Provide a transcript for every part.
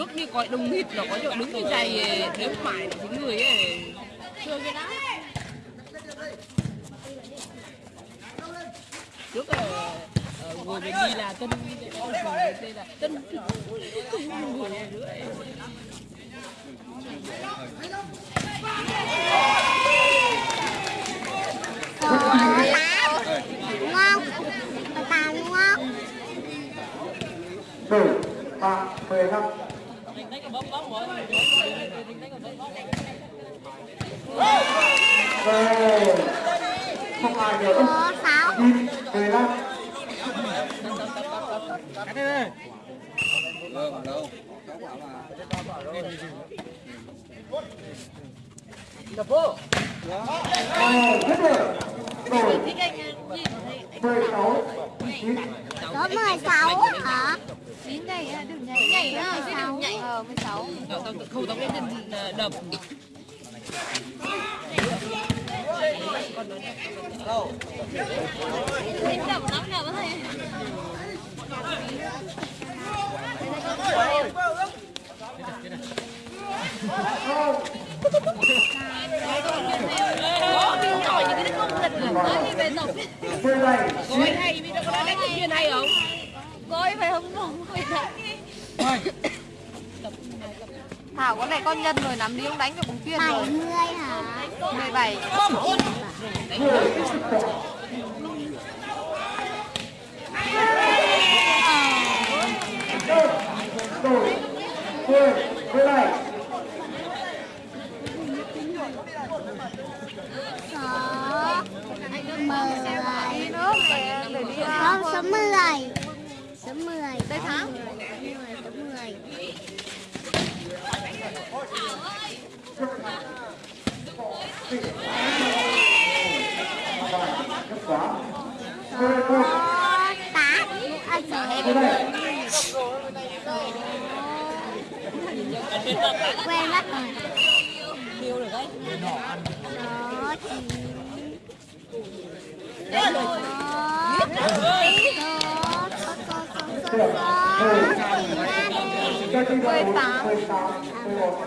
trước đi coi đông nghịt nó có chỗ đứng cái dày nếu phải là cái người ấy thương cái đó trước là ngồi bên đi là tân đây là tân ngồi này nữa ấy. Có 8 không? Có 8 đúng mười ba mười lăm rồi không ai được Có 6 chín mười lăm Rồi, hết rồi. Rồi, mười sáu, chín, Có 16 hả? Chín này á, đừng nhảy. Nhảy á, chứ đừng nhảy. ờ 16 Tao- tao- không tao biết đừng ờ, đập. Mình cái lực là tới về tổng mười bảy, Ôi hay, bây giờ có nói đánh công viên hay không? Coi phải không? Không Thảo con này con nhân rồi nắm đi ông đánh cho bóng chuyên rồi. 70 hả? 17 rồi, mười, mười bảy, Có 10 Đi nước để, để đi Không, số 10 Số 10 Đây Thắng Số 10 kết quả, mười một, Có 8 À, số mười bảy, Quên mất rồi Tiêu được đấy. Có 9 được, mười, cho chị vào bốn, mười tám, mười một,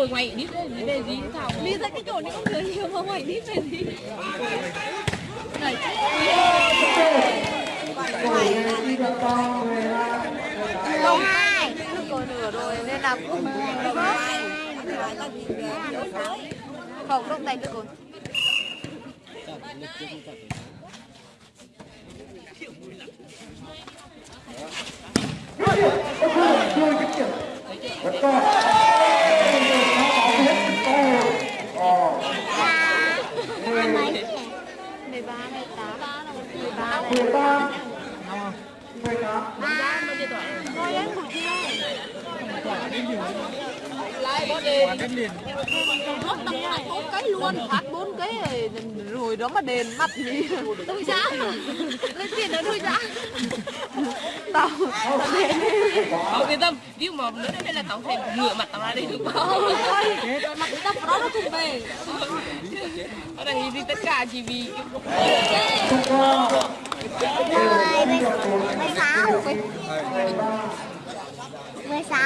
Ngồi ngoài đi về gì Thảo Đi ra cái chỗ này không người nhiều mà ngoài đi về gì Này rồi, được mười hai, mười tám, 12 rồi nửa rồi nên là cũng Không, lúc này được rồi Dứt điểm, có chưa, chưa dứt điểm. Rất to. Nó bảo hết to. Ờ, là mấy nhỉ? 13, 18 13 này Thôi em của chị ơi Nó tầm lại cái luôn, phát bốn cái rồi, đó mà đền mặt gì Tôi giá Lấy tiền ở tôi giá Tao, tao đền Không yên tâm, ví mà nữa đây là tao phải ngửa mặt tao ra đây được không? Thôi, mặt người ta đó nó thùng về Ở đây thì tất cả chỉ vì. Rồi, 16 Mười ba, 16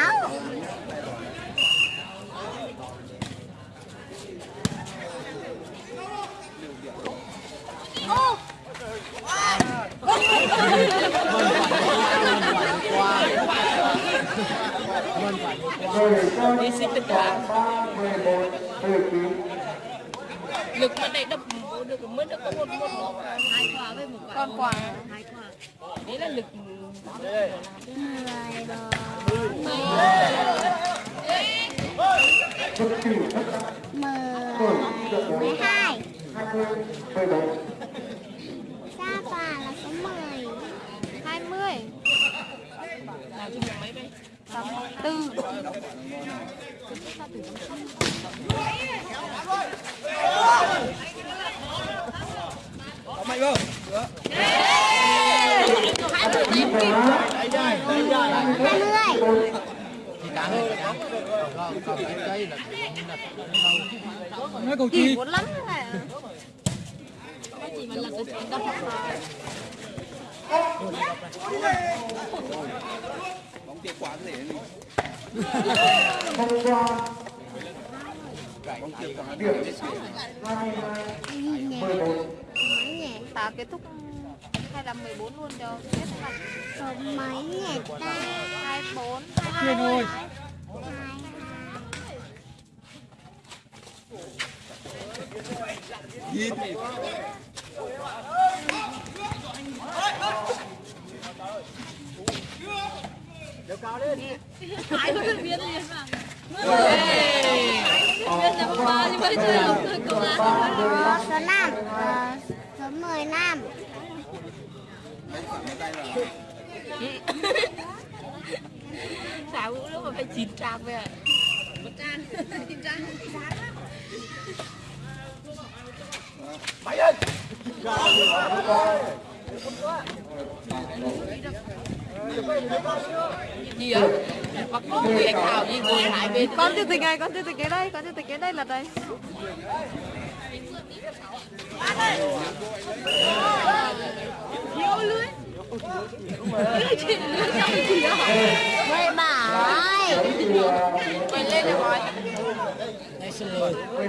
rồi cho đi toàn ba, mười một, mười chín lực mà đấy đập được mới được có một một hai quả với một quả con quả. hai quả đấy là lực mười. Mười hai. Sa quả là số mười. Hai mươi. Nào chung mấy đây tư mạnh không hai mươi tám kim hai mươi hai cầu kỳ chi muốn lắm này chỉ mà là cái chuyện đọc bóng tiền quả để Hôm qua bóng một mấy nhỉ ta kết thúc hay là 14 luôn cho hết số mấy nhỉ ta hai điều cao lên đi, Nhìn hai mươi viên liền mà viên là ba nhưng mà chơi không thôi công an số năm số mười năm sao lúc mà phải chín trang về một trang bay trang gì ạ con người anh thảo gì con chủ tịch này con tịch cái đây, con chủ tịch cái đây là đây. Nhiều lưới. Mày lưới trong bảy lên được rồi mười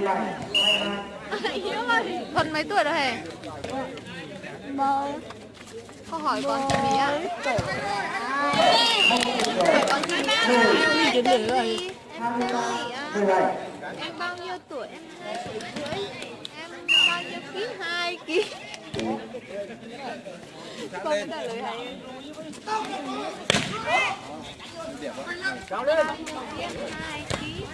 hiếu ơi. Thuần mấy tuổi rồi hề một câu hỏi con cho bí ạ con gì hai em gì em bao nhiêu tuổi em hai tuổi rưỡi em bao nhiêu ký hai ký con trả lời hay bao nhiêu ký hai ký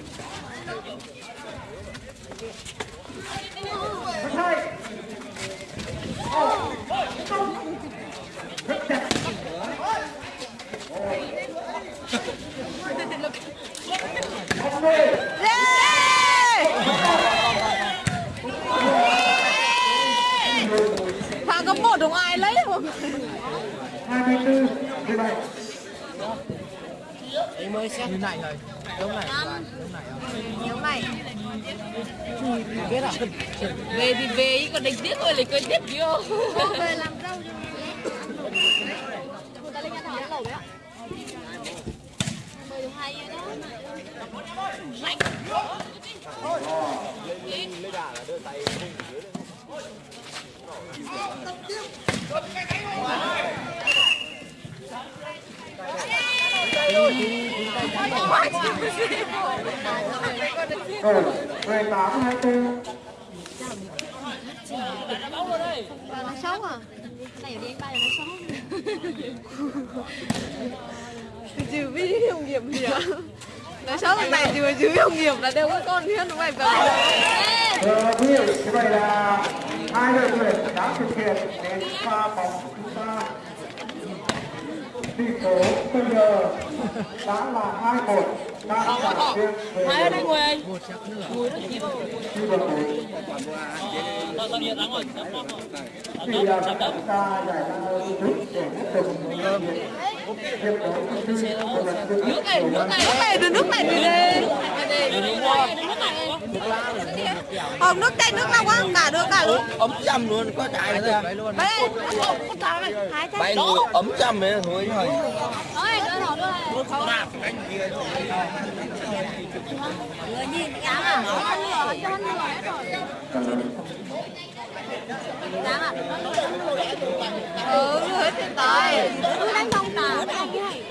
về thì về ý còn đánh tiếp thôi lịch quên tiếp vô về làm rau cho người. Ta lên ăn hỏi lẩu đấy ạ. Mời hay đó. Lạnh lấy đà Bà nó xấu à Này đi ba nó xấu Trừ vi không nghiệm gì ạ Nói xấu là này trừ trừ không nghiệm là đều có con hết đúng không ạ Ờ, như vậy là hai đội tuyển đã thực hiện đến pha bóng chúng ta tỷ số bây giờ đã là hai một đang trả riêng hai ở ngồi anh chi đội một thì là ta giải ra rút để tiếp tục nước này nước này Nước này, đưa nước này đi đi Không, nước chanh, nước lọc quá cả được cả luôn Ấm chăm luôn, có chạy nữa kìa Đây, con này, Bay ngồi ấm chăm ấy thôi thôi Ừ, hết tiền tài đánh không tà đánh cái này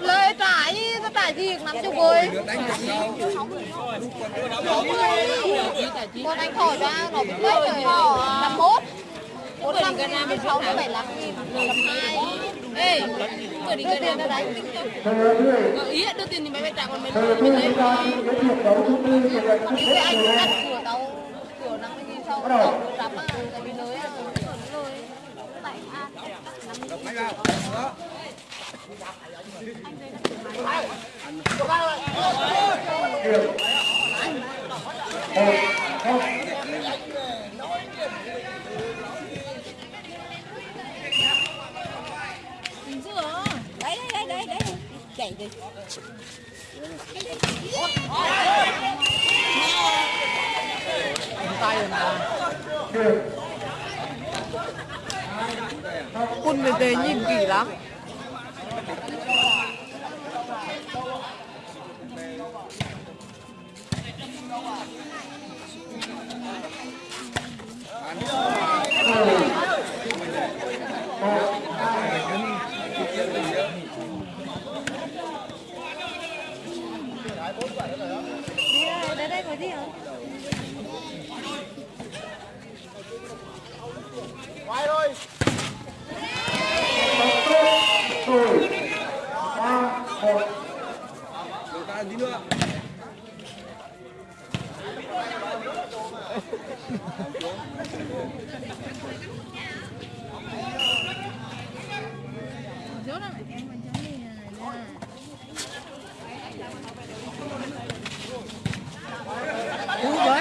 Lời trả gì, nó trả gì, nắm chú ơi Con anh thổi ra, nó bị mấy rồi. Năm mốt. Bốn năm cái năm sáu bảy lăm nghìn Năm hai. Ê đi Đưa cái tiền ra đánh ý đưa tiền thì mày phải trả còn mày thưa quý mày lấy Cái anh nhất cửa đâu Cửa năm mươi nghìn sau Tao cửa rắm Tại vì lưới à Cửa lưới Bảy a năm một không chạy đi tay rồi mà Quân về tề nhìn kỳ lắm. Đi đây đây có gì không rồi ba một cú rồi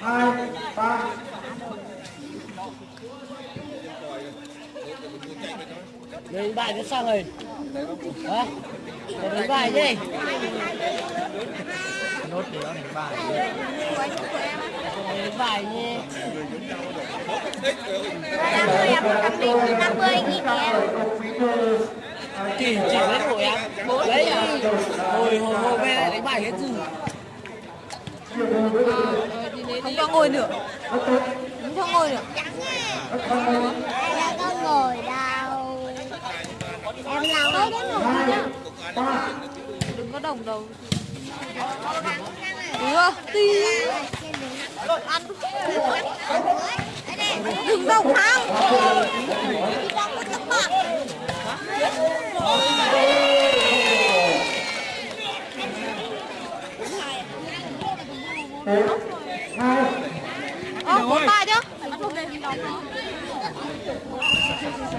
hai ba bài đến sao rồi? Hả? Để bài đi nốt để nó đánh bài. Đánh bài nhé. Năm mươi nghìn chỉ chỉ lấy của em đấy à hồi hồi hồi về lại đánh bài hết chứ. Không cho ngồi nữa. Không cho ngồi nữa. là có ngồi đâu em làm đâu đến ngồi Đừng có đồng đầu. Được, tí. Ăn. Đừng đồng không Ờ, hai Ơ, bốn chứ.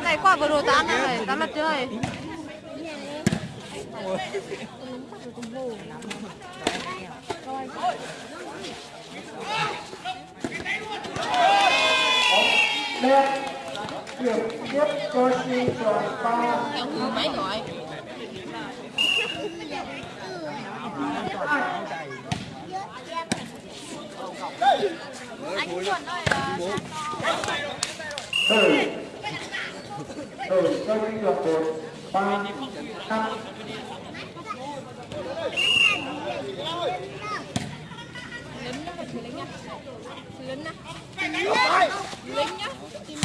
Này quả vừa rồi tán này, tán lật chơi đẹp điểm tiếp cho sư đoàn ba Mấy gọi từ từ cho sư đoàn một ba năm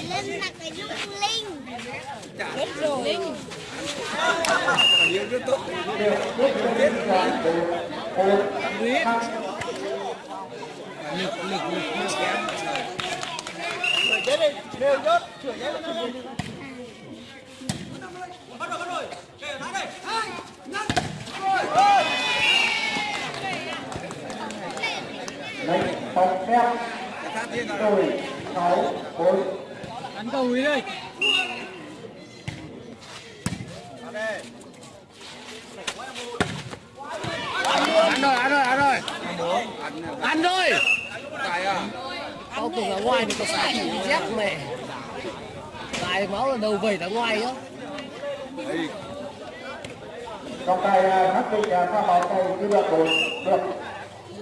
linh là cái dung linh điểm tiếp cho sư đoàn một một năm lấy bóng phép rồi sáu bốn. Đánh cầu đi đi ăn rồi ăn rồi ăn rồi. Ăn rồi. Tao tưởng là ngoài thì có gì dép mẹ. Tại máu là đầu vẩy ra ngoài á trong tay xác định là pha bóng đoàn một được.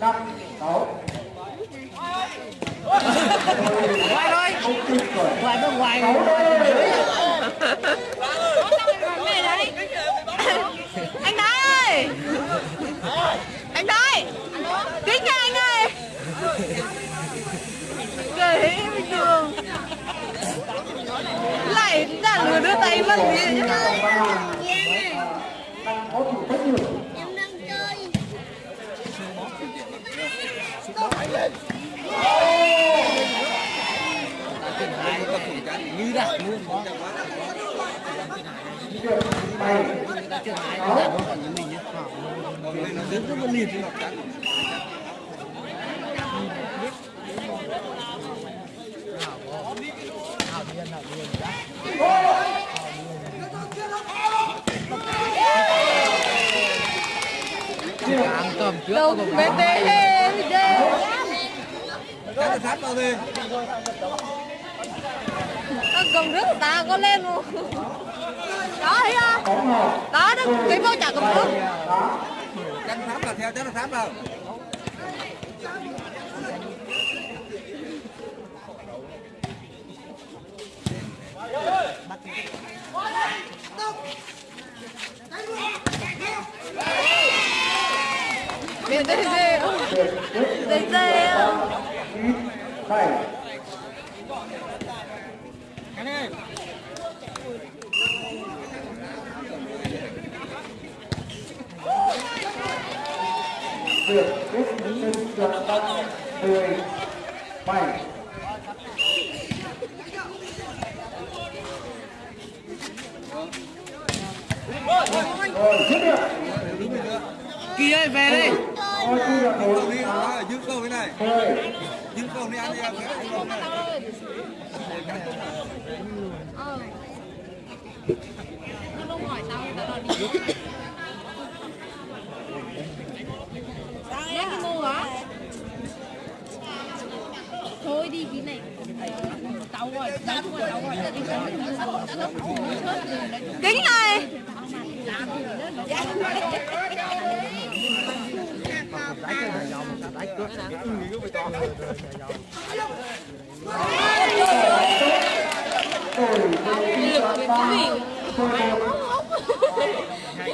Năm sáu ngoài thôi ngoài bên ngoài. Anh đấy. Anh đấy. Kính nha anh ơi. Kể bình thường. Lại đã lừa đưa tay vân gì như đặt luôn. Đó chuyện này nó đặt nó còn như mình nhé nó đứng rất là liền ăn cơm trước Đâu, cùng bê bê bê bê Cái là sát vào đi Cầm nước ta có lên luôn Đó thấy không? Đó đó cái vô chả cầm nước Chân sát là theo chân sát vào. Đê đê đê Đê đê chín việc tiếp sinh được tăng mười bảy rồi dứt được kia ơi về đi là Câu đi, à, giữ câu thế này. Mười Giữ câu đi anh em. này. Nhắc hả? Thôi đi cái này Tao rồi, tao rồi, tao rồi Kính này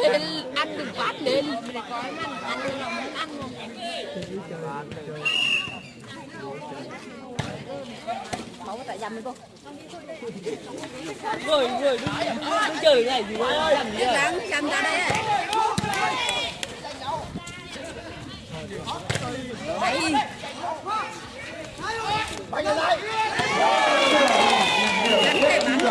lên ăn được bát lên Mày có ăn, ăn được là muốn ăn không? Không có tại dầm cô Rồi rồi đứng chơi này gì đó làm gì ra đây Đấy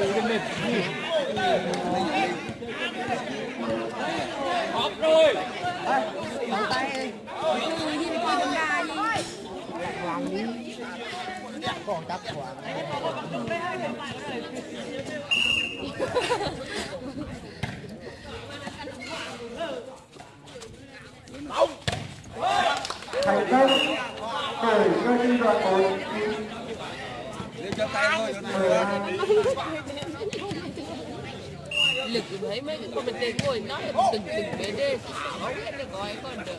mười hai Đấy thành công đổi cho đi đoạn một Lên cho tay thôi. cho mười hai lực thấy mấy cái comment ngồi nói từng từng bé đê. Thả bóng lên để gọi con được.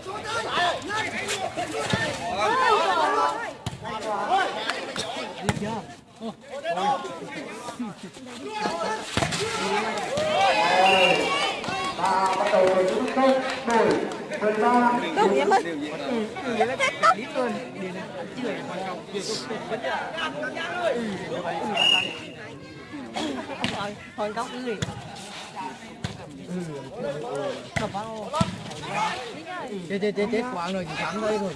Và bắt đầu với chúng tôi đổi mười ba Đúng vậy mất thôi, góc cái gì chết chết chết chết quảng rồi chị thắng đây rồi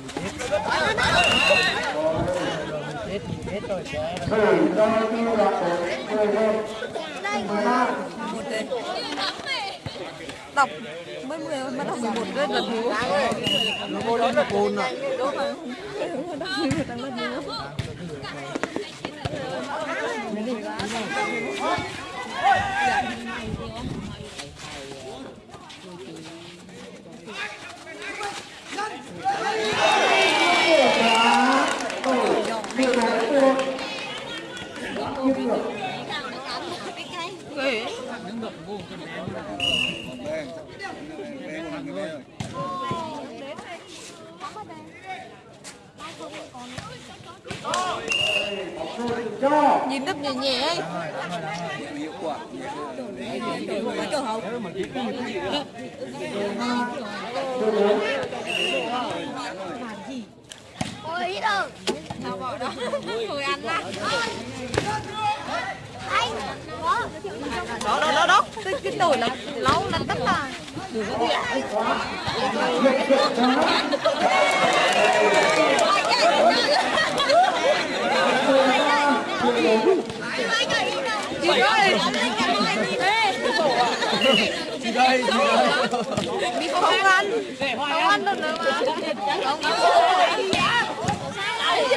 chết chết rồi chết một mười một mười Đọc mới mười mới đọc 11 rồi lần thứ nó vô đó là cồn à Đây. Đây, một người đây rồi. cho Nhìn đập nhẹ nhẹ ấy Hiệu quả. Hậu Ôi ít đâu Sao bỏ đó Thôi ăn á Anh Đó Đó đó đó Cái, cái tuổi là lâu là tất là chị ơi chị đây chị đây. Không ăn. Không ăn được nữa mà. Không ăn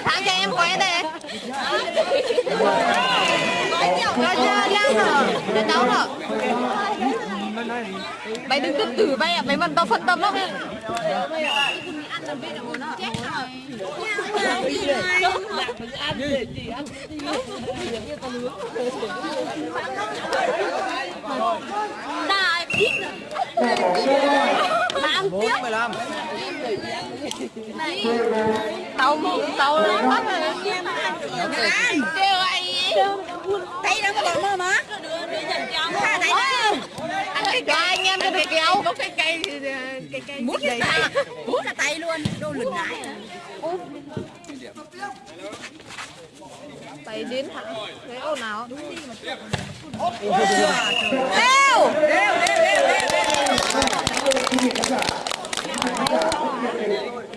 tháng cho em quay đây. Rồi chưa đang rồi Để nấu rồi Mày đừng tự tử bay à Mày mình tao phân tâm lắm ăn để gì ăn Đại ít để bỏ xe rồi. Bạn bốn mười lăm Tao Tao lắm kêu Thấy nó có bọn mơ mà cho anh em cho được kéo. Mút cái tay. Mút là tay luôn Đồ lửng lại. Tay đến thẳng Thế ồn nào?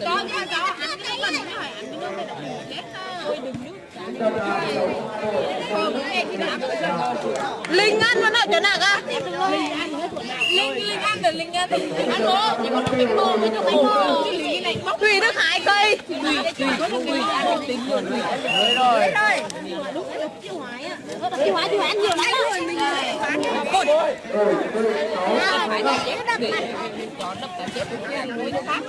Có nha có Ăn cái mình Linh ăn vẫn ở chỗ nào cơ Linh Linh ăn được Linh ăn Ăn bố Chỉ có nó bánh bò Mới cho bánh bóc Tùy Đức Hải cây có được tùy ăn được tính luôn mới rồi Chị Hóa chị Hóa nhiều lắm rồi mình Cột đập mặt đập cả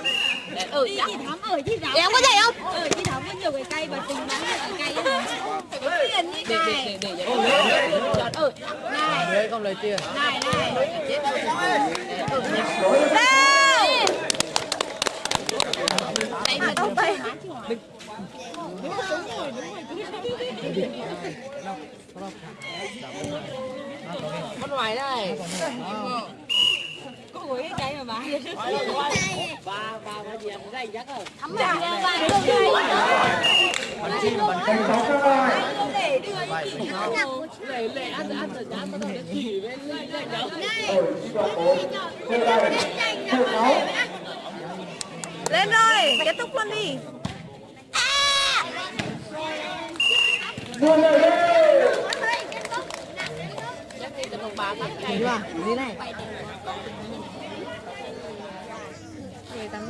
ở Chị Thắm ở chị Thắm Em có dậy không? Ở chị Thắm có nhiều cái cây và tình bán nhiều cái cây Phải có tiền như này. để để để ở Này. Đấy không lấy tiền. Này này. Chết Đấy mà đâu tay bắt ngoài đây ngồi cái cây mà bán ba ba ba gì ăn đây chắc rồi thắm vào vàng luôn đây bắn chim bắn Thành sáu rồi. để đưa lệ lệ ăn ăn rồi nó để chỉ đây đó Rồi, cho bố. Xe đây. Xe sáu. Lên rồi Kết thúc luôn đi Mua lời lên. chắc đi cho đồng bà bắt cây Đi vào Đi này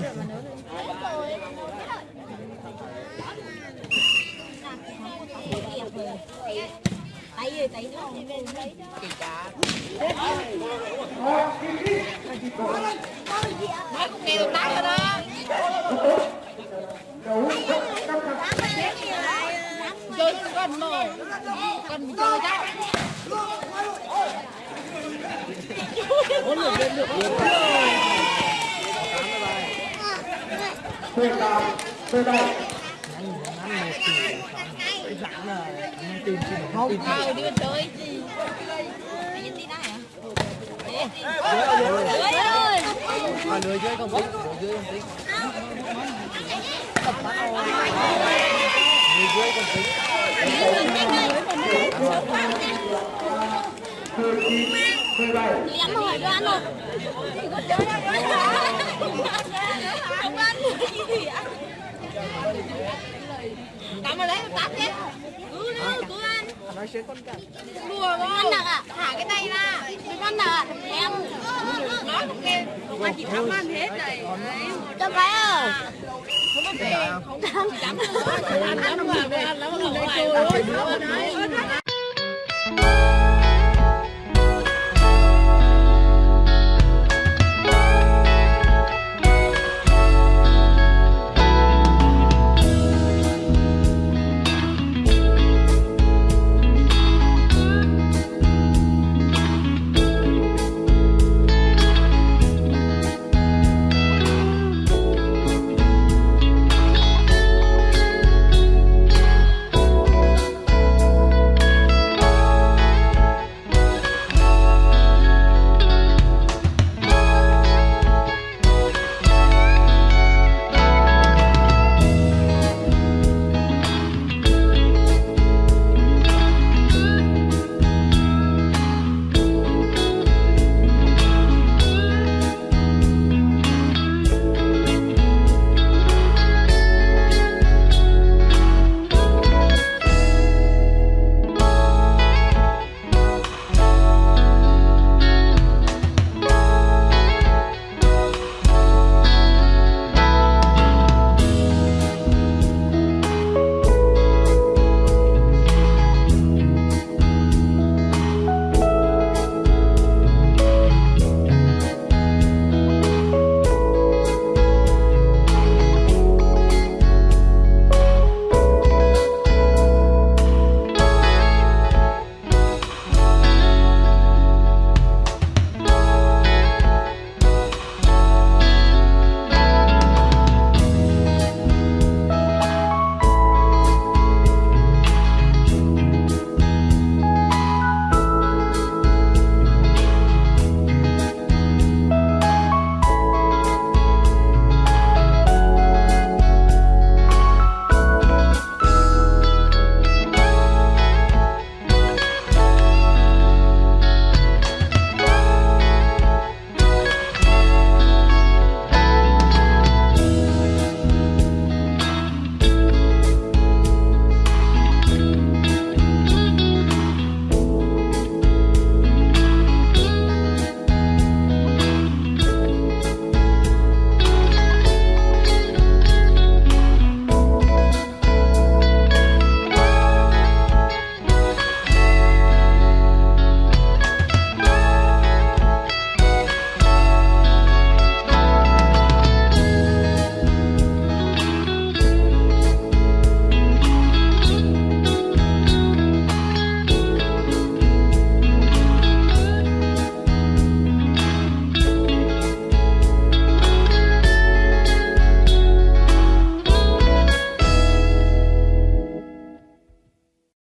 tay rồi tay rồi lên lấy tay cá Nói cũng nghe được tay rồi đó Đấu. Chơi con mồi Con mình chơi chắc Xe rồi Xe đây. Không Tuyệt đồng, tuyệt đồng Không, không, đưa tới gì Anh nhìn đi này à? Lưới ơi Lưới dưới không tính, lưới dưới không tính không tính Lưới dưới không tính 17 Liếm hỏi đoán rồi Không ăn gì gì ạ Cắm vào đấy, tắt hết Cứ nữa, cứ ăn nói Đùa con Ăn đặc à, thả cái tay ra Mấy con đặc ạ, em Nói không kêu, mà chỉ thăm ăn hết này Cho cái ơi Không ăn về, chỉ tắm ăn lắm mà, ăn lắm mà